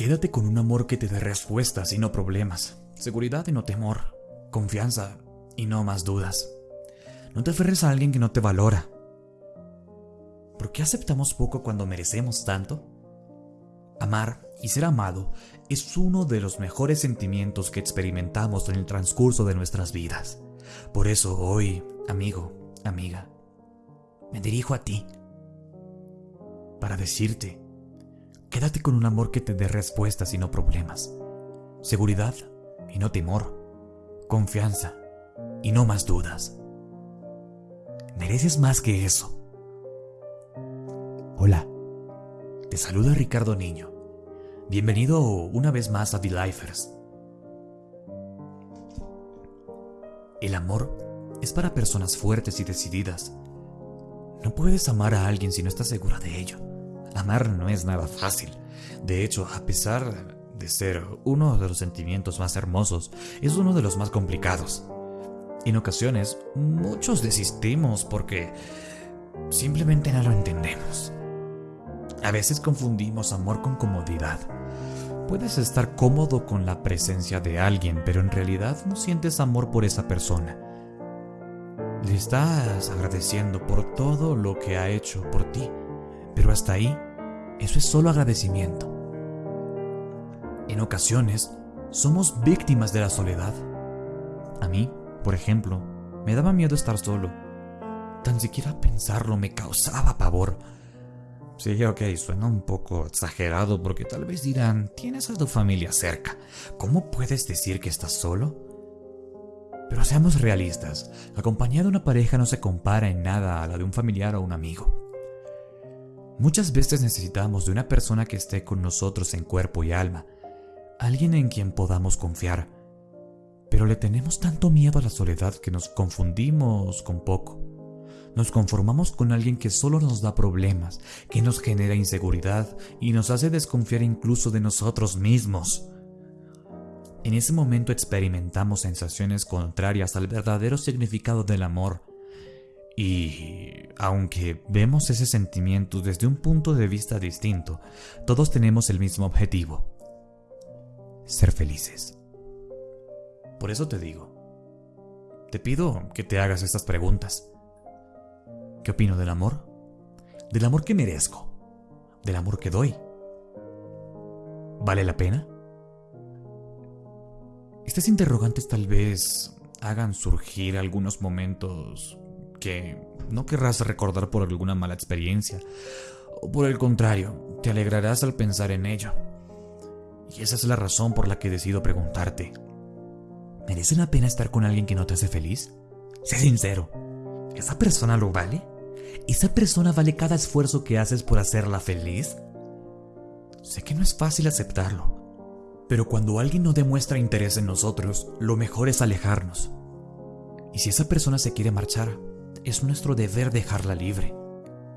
Quédate con un amor que te dé respuestas y no problemas, seguridad y no temor, confianza y no más dudas. No te aferres a alguien que no te valora. ¿Por qué aceptamos poco cuando merecemos tanto? Amar y ser amado es uno de los mejores sentimientos que experimentamos en el transcurso de nuestras vidas. Por eso hoy, amigo, amiga, me dirijo a ti para decirte, quédate con un amor que te dé respuestas y no problemas, seguridad y no temor, confianza y no más dudas. Mereces más que eso. Hola, te saluda Ricardo Niño. Bienvenido una vez más a The Lifers. El amor es para personas fuertes y decididas. No puedes amar a alguien si no estás segura de ello. Amar no es nada fácil. De hecho, a pesar de ser uno de los sentimientos más hermosos, es uno de los más complicados. En ocasiones, muchos desistimos porque simplemente no lo entendemos. A veces confundimos amor con comodidad. Puedes estar cómodo con la presencia de alguien, pero en realidad no sientes amor por esa persona. Le estás agradeciendo por todo lo que ha hecho por ti, pero hasta ahí, eso es solo agradecimiento. En ocasiones, somos víctimas de la soledad. A mí, por ejemplo, me daba miedo estar solo. Tan siquiera pensarlo me causaba pavor. Sí, ok, suena un poco exagerado porque tal vez dirán, tienes a tu familia cerca. ¿Cómo puedes decir que estás solo? Pero seamos realistas, la compañía de una pareja no se compara en nada a la de un familiar o un amigo. Muchas veces necesitamos de una persona que esté con nosotros en cuerpo y alma, alguien en quien podamos confiar pero le tenemos tanto miedo a la soledad que nos confundimos con poco. Nos conformamos con alguien que solo nos da problemas, que nos genera inseguridad y nos hace desconfiar incluso de nosotros mismos. En ese momento experimentamos sensaciones contrarias al verdadero significado del amor. Y aunque vemos ese sentimiento desde un punto de vista distinto, todos tenemos el mismo objetivo. Ser felices. Por eso te digo, te pido que te hagas estas preguntas. ¿Qué opino del amor? Del amor que merezco, del amor que doy. ¿Vale la pena? Estas interrogantes tal vez hagan surgir algunos momentos que no querrás recordar por alguna mala experiencia, o por el contrario, te alegrarás al pensar en ello. Y esa es la razón por la que decido preguntarte, ¿Merece la pena estar con alguien que no te hace feliz? Sé sincero. ¿Esa persona lo vale? ¿Esa persona vale cada esfuerzo que haces por hacerla feliz? Sé que no es fácil aceptarlo, pero cuando alguien no demuestra interés en nosotros, lo mejor es alejarnos. Y si esa persona se quiere marchar, es nuestro deber dejarla libre.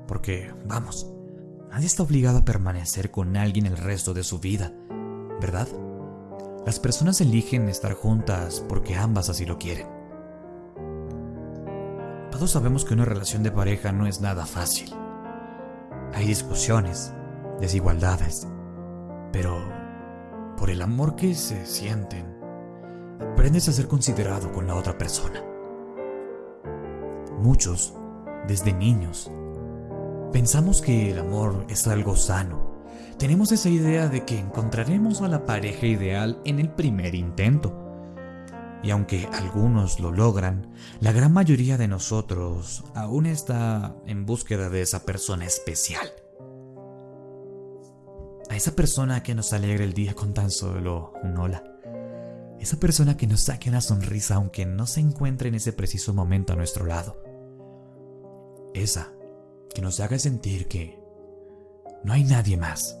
Porque, vamos, nadie está obligado a permanecer con alguien el resto de su vida, ¿verdad? Las personas eligen estar juntas porque ambas así lo quieren. Todos sabemos que una relación de pareja no es nada fácil. Hay discusiones, desigualdades, pero por el amor que se sienten, aprendes a ser considerado con la otra persona. Muchos, desde niños, pensamos que el amor es algo sano tenemos esa idea de que encontraremos a la pareja ideal en el primer intento. Y aunque algunos lo logran, la gran mayoría de nosotros aún está en búsqueda de esa persona especial. A esa persona que nos alegre el día con tan solo un hola. Esa persona que nos saque una sonrisa aunque no se encuentre en ese preciso momento a nuestro lado. Esa que nos haga sentir que no hay nadie más.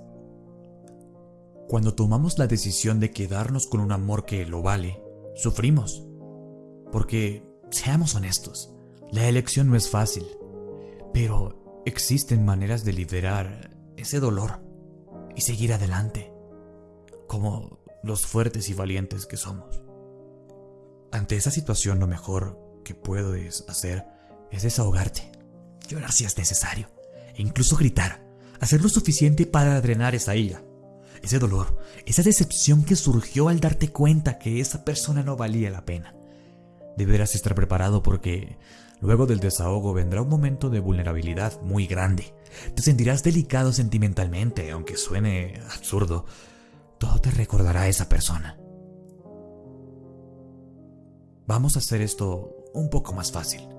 Cuando tomamos la decisión de quedarnos con un amor que lo vale, sufrimos. Porque, seamos honestos, la elección no es fácil, pero existen maneras de liberar ese dolor y seguir adelante, como los fuertes y valientes que somos. Ante esa situación lo mejor que puedes hacer es desahogarte, llorar si es necesario, e incluso gritar, hacer lo suficiente para drenar esa ira ese dolor, esa decepción que surgió al darte cuenta que esa persona no valía la pena. Deberás estar preparado porque luego del desahogo vendrá un momento de vulnerabilidad muy grande. Te sentirás delicado sentimentalmente, aunque suene absurdo. Todo te recordará a esa persona. Vamos a hacer esto un poco más fácil.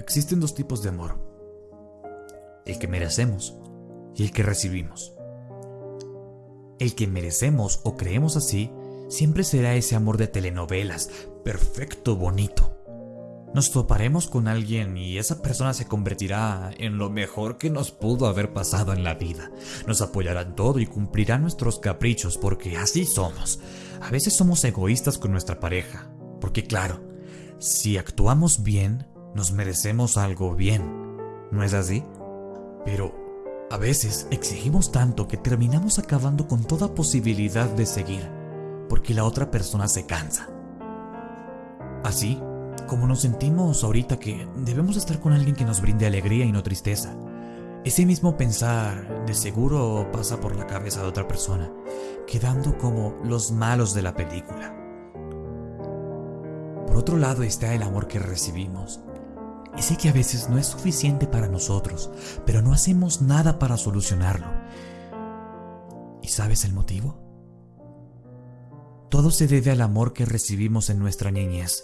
Existen dos tipos de amor. El que merecemos y el que recibimos. El que merecemos o creemos así siempre será ese amor de telenovelas, perfecto, bonito. Nos toparemos con alguien y esa persona se convertirá en lo mejor que nos pudo haber pasado en la vida. Nos apoyará en todo y cumplirá nuestros caprichos porque así somos. A veces somos egoístas con nuestra pareja, porque claro, si actuamos bien, nos merecemos algo bien. ¿No es así? Pero a veces exigimos tanto que terminamos acabando con toda posibilidad de seguir, porque la otra persona se cansa. Así como nos sentimos ahorita que debemos estar con alguien que nos brinde alegría y no tristeza. Ese mismo pensar de seguro pasa por la cabeza de otra persona, quedando como los malos de la película. Por otro lado está el amor que recibimos, ese que a veces no es suficiente para nosotros, pero no hacemos nada para solucionarlo. ¿Y sabes el motivo? Todo se debe al amor que recibimos en nuestra niñez.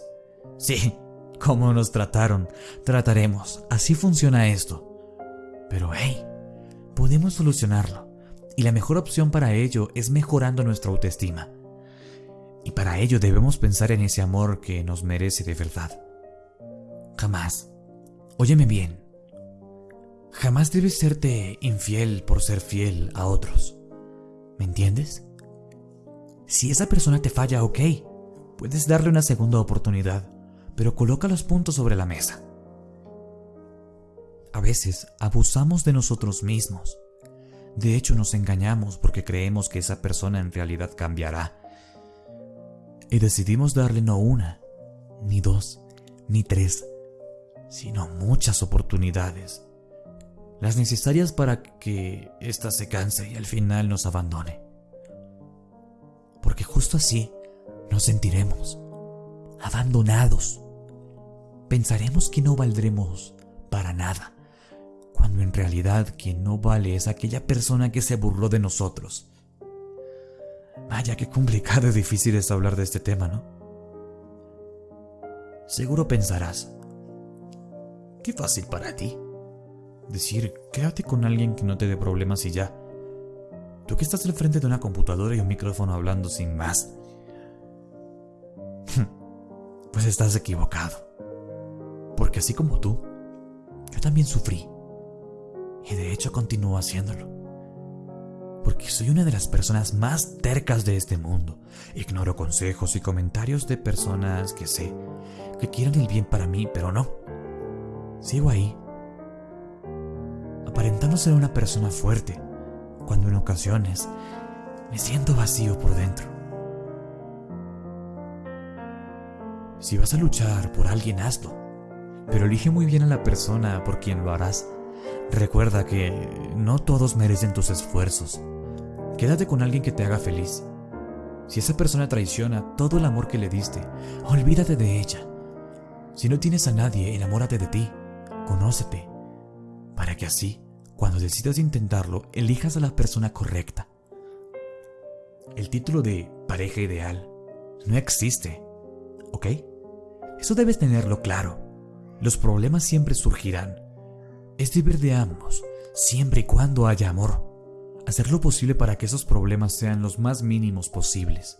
Sí, como nos trataron, trataremos. Así funciona esto. Pero hey, podemos solucionarlo. Y la mejor opción para ello es mejorando nuestra autoestima. Y para ello debemos pensar en ese amor que nos merece de verdad. Jamás Óyeme bien. Jamás debes serte infiel por ser fiel a otros. ¿Me entiendes? Si esa persona te falla, ok, puedes darle una segunda oportunidad, pero coloca los puntos sobre la mesa. A veces abusamos de nosotros mismos. De hecho, nos engañamos porque creemos que esa persona en realidad cambiará. Y decidimos darle no una, ni dos, ni tres, sino muchas oportunidades, las necesarias para que ésta se canse y al final nos abandone. Porque justo así nos sentiremos abandonados. Pensaremos que no valdremos para nada, cuando en realidad quien no vale es aquella persona que se burló de nosotros. Vaya, qué complicado y difícil es hablar de este tema, ¿no? Seguro pensarás, Qué fácil para ti. Decir, quédate con alguien que no te dé problemas y ya. Tú que estás al frente de una computadora y un micrófono hablando sin más. Pues estás equivocado. Porque así como tú, yo también sufrí. Y de hecho continúo haciéndolo. Porque soy una de las personas más tercas de este mundo. Ignoro consejos y comentarios de personas que sé que quieren el bien para mí, pero no. Sigo ahí, aparentando ser una persona fuerte, cuando en ocasiones me siento vacío por dentro. Si vas a luchar por alguien, hazlo, pero elige muy bien a la persona por quien lo harás. Recuerda que no todos merecen tus esfuerzos. Quédate con alguien que te haga feliz. Si esa persona traiciona todo el amor que le diste, olvídate de ella. Si no tienes a nadie, enamórate de ti. Conócete, para que así, cuando decidas intentarlo, elijas a la persona correcta. El título de pareja ideal no existe, ¿ok? Eso debes tenerlo claro. Los problemas siempre surgirán. Es deber de ambos, siempre y cuando haya amor. Hacer lo posible para que esos problemas sean los más mínimos posibles.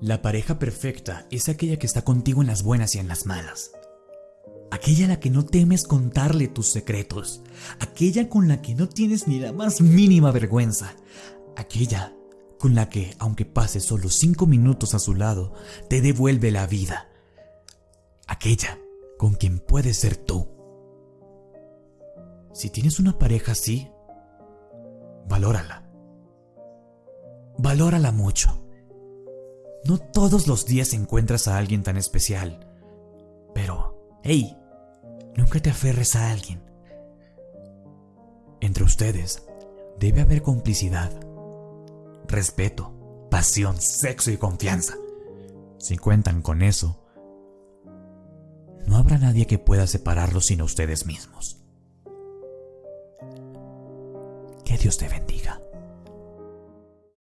La pareja perfecta es aquella que está contigo en las buenas y en las malas aquella a la que no temes contarle tus secretos, aquella con la que no tienes ni la más mínima vergüenza, aquella con la que, aunque pases solo cinco minutos a su lado, te devuelve la vida, aquella con quien puedes ser tú. Si tienes una pareja así, valórala. Valórala mucho. No todos los días encuentras a alguien tan especial, pero, hey, Nunca te aferres a alguien. Entre ustedes debe haber complicidad. respeto, pasión, sexo y confianza. Si cuentan con eso, no habrá nadie que pueda separarlos sino ustedes mismos. Que Dios te bendiga.